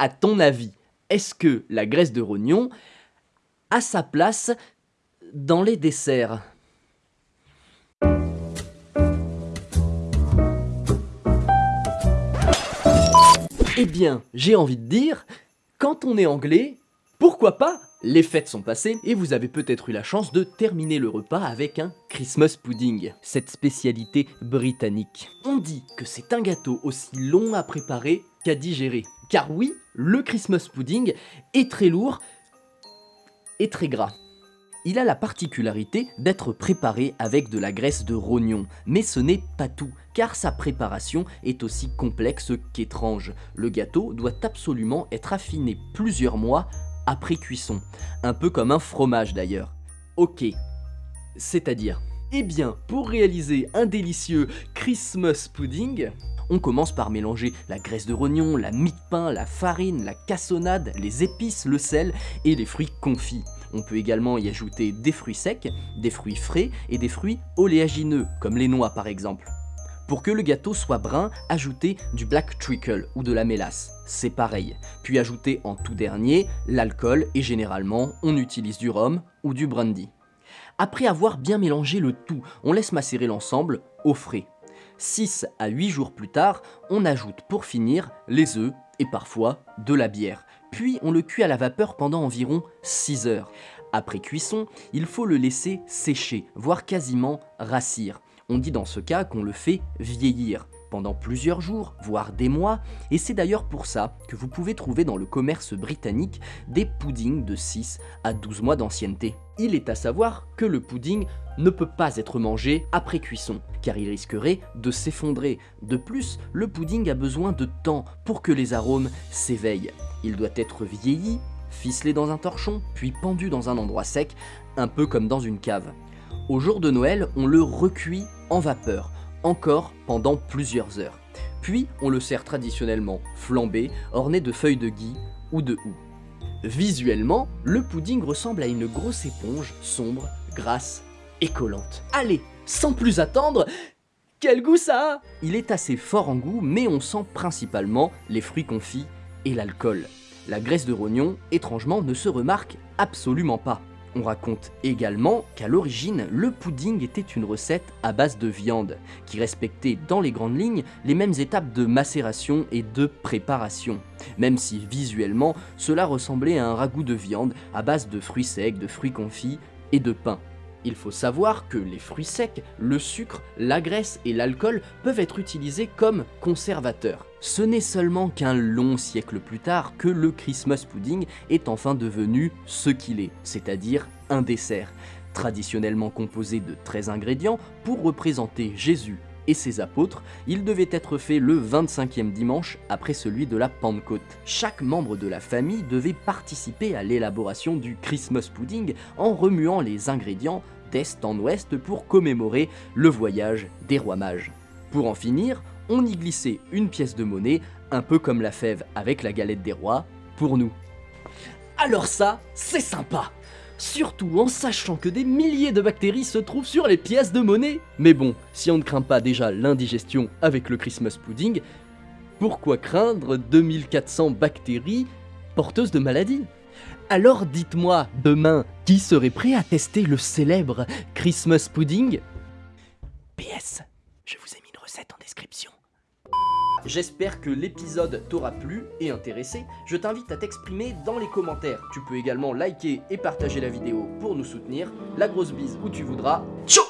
à ton avis, est-ce que la graisse de rognon a sa place dans les desserts? Eh bien, j'ai envie de dire, quand on est anglais, pourquoi pas les fêtes sont passées et vous avez peut-être eu la chance de terminer le repas avec un Christmas pudding, cette spécialité britannique. On dit que c'est un gâteau aussi long à préparer qu'à digérer. Car oui, le Christmas pudding est très lourd et très gras. Il a la particularité d'être préparé avec de la graisse de rognon, mais ce n'est pas tout, car sa préparation est aussi complexe qu'étrange. Le gâteau doit absolument être affiné plusieurs mois après cuisson, un peu comme un fromage d'ailleurs. Ok, c'est-à-dire Eh bien, pour réaliser un délicieux Christmas pudding, on commence par mélanger la graisse de rognon, la mie de pain, la farine, la cassonade, les épices, le sel et les fruits confits. On peut également y ajouter des fruits secs, des fruits frais et des fruits oléagineux, comme les noix par exemple. Pour que le gâteau soit brun, ajoutez du black treacle ou de la mélasse, c'est pareil. Puis ajoutez en tout dernier l'alcool et généralement on utilise du rhum ou du brandy. Après avoir bien mélangé le tout, on laisse macérer l'ensemble au frais. 6 à 8 jours plus tard, on ajoute pour finir les œufs et parfois de la bière. Puis on le cuit à la vapeur pendant environ 6 heures. Après cuisson, il faut le laisser sécher, voire quasiment rassir. On dit dans ce cas qu'on le fait vieillir pendant plusieurs jours, voire des mois, et c'est d'ailleurs pour ça que vous pouvez trouver dans le commerce britannique des puddings de 6 à 12 mois d'ancienneté. Il est à savoir que le pudding ne peut pas être mangé après cuisson, car il risquerait de s'effondrer. De plus, le pudding a besoin de temps pour que les arômes s'éveillent. Il doit être vieilli, ficelé dans un torchon, puis pendu dans un endroit sec, un peu comme dans une cave. Au jour de Noël, on le recuit en vapeur, encore pendant plusieurs heures. Puis on le sert traditionnellement flambé, orné de feuilles de gui ou de houx. Visuellement, le pudding ressemble à une grosse éponge sombre, grasse et collante. Allez, sans plus attendre, quel goût ça Il est assez fort en goût, mais on sent principalement les fruits confits et l'alcool. La graisse de rognon, étrangement, ne se remarque absolument pas. On raconte également qu'à l'origine, le pudding était une recette à base de viande, qui respectait dans les grandes lignes les mêmes étapes de macération et de préparation, même si visuellement cela ressemblait à un ragoût de viande à base de fruits secs, de fruits confits et de pain. Il faut savoir que les fruits secs, le sucre, la graisse et l'alcool peuvent être utilisés comme conservateurs. Ce n'est seulement qu'un long siècle plus tard que le Christmas pudding est enfin devenu ce qu'il est, c'est-à-dire un dessert, traditionnellement composé de 13 ingrédients pour représenter Jésus et ses apôtres, il devait être fait le 25e dimanche après celui de la Pentecôte. Chaque membre de la famille devait participer à l'élaboration du Christmas pudding en remuant les ingrédients d'est en ouest pour commémorer le voyage des rois mages. Pour en finir, on y glissait une pièce de monnaie, un peu comme la fève avec la galette des rois, pour nous. Alors ça, c'est sympa surtout en sachant que des milliers de bactéries se trouvent sur les pièces de monnaie. Mais bon, si on ne craint pas déjà l'indigestion avec le Christmas pudding, pourquoi craindre 2400 bactéries porteuses de maladies? Alors dites-moi, demain, qui serait prêt à tester le célèbre Christmas pudding? PS, je vous ai mis une recette en description. J'espère que l'épisode t'aura plu et intéressé. Je t'invite à t'exprimer dans les commentaires. Tu peux également liker et partager la vidéo pour nous soutenir. La grosse bise où tu voudras. Ciao